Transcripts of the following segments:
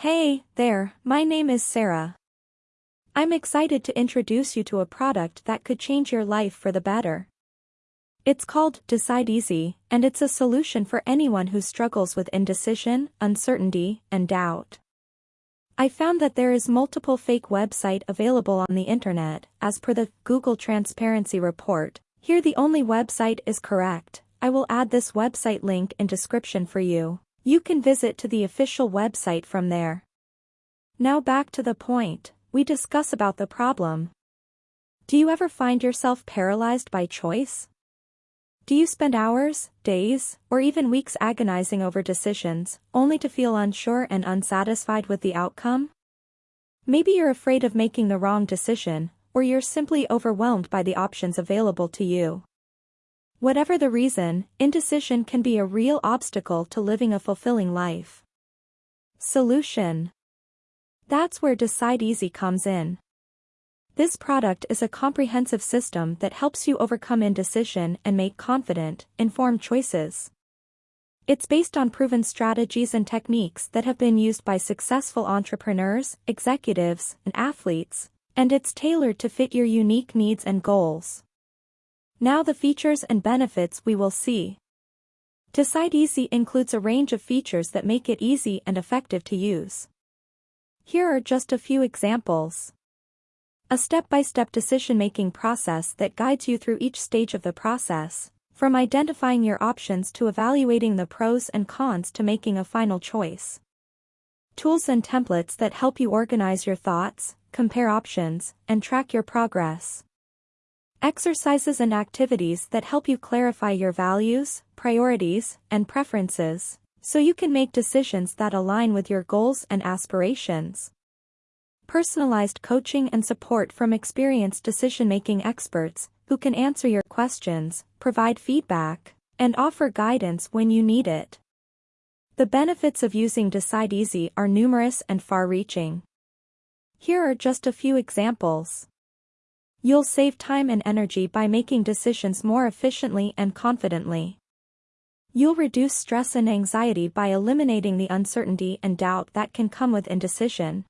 Hey, there, my name is Sarah. I'm excited to introduce you to a product that could change your life for the better. It's called Decide Easy, and it's a solution for anyone who struggles with indecision, uncertainty, and doubt. I found that there is multiple fake website available on the internet, as per the Google Transparency Report. Here the only website is correct. I will add this website link in description for you. You can visit to the official website from there. Now back to the point, we discuss about the problem. Do you ever find yourself paralyzed by choice? Do you spend hours, days, or even weeks agonizing over decisions, only to feel unsure and unsatisfied with the outcome? Maybe you're afraid of making the wrong decision, or you're simply overwhelmed by the options available to you. Whatever the reason, indecision can be a real obstacle to living a fulfilling life. Solution That's where Decide Easy comes in. This product is a comprehensive system that helps you overcome indecision and make confident, informed choices. It's based on proven strategies and techniques that have been used by successful entrepreneurs, executives, and athletes, and it's tailored to fit your unique needs and goals. Now the features and benefits we will see. Decide Easy includes a range of features that make it easy and effective to use. Here are just a few examples. A step-by-step decision-making process that guides you through each stage of the process, from identifying your options to evaluating the pros and cons to making a final choice. Tools and templates that help you organize your thoughts, compare options, and track your progress. Exercises and activities that help you clarify your values, priorities, and preferences, so you can make decisions that align with your goals and aspirations. Personalized coaching and support from experienced decision-making experts who can answer your questions, provide feedback, and offer guidance when you need it. The benefits of using Decide Easy are numerous and far-reaching. Here are just a few examples. You'll save time and energy by making decisions more efficiently and confidently. You'll reduce stress and anxiety by eliminating the uncertainty and doubt that can come with indecision.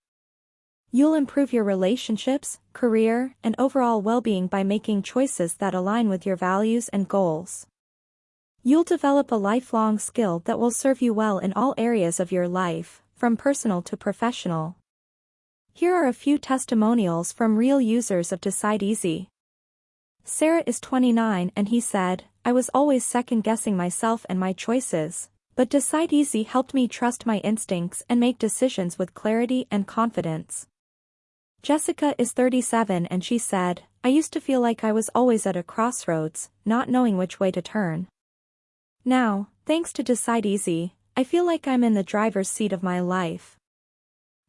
You'll improve your relationships, career, and overall well-being by making choices that align with your values and goals. You'll develop a lifelong skill that will serve you well in all areas of your life, from personal to professional. Here are a few testimonials from real users of Decide Easy. Sarah is 29 and he said, I was always second-guessing myself and my choices, but Decide Easy helped me trust my instincts and make decisions with clarity and confidence. Jessica is 37 and she said, I used to feel like I was always at a crossroads, not knowing which way to turn. Now, thanks to Decide Easy, I feel like I'm in the driver's seat of my life.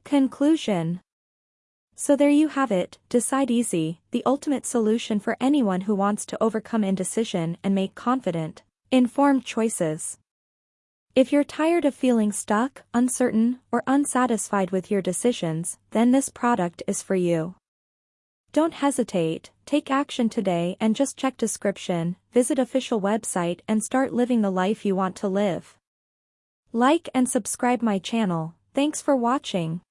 Conclusion so there you have it, Decide Easy, the ultimate solution for anyone who wants to overcome indecision and make confident, informed choices. If you're tired of feeling stuck, uncertain, or unsatisfied with your decisions, then this product is for you. Don't hesitate, take action today and just check description, visit official website and start living the life you want to live. Like and subscribe my channel, thanks for watching.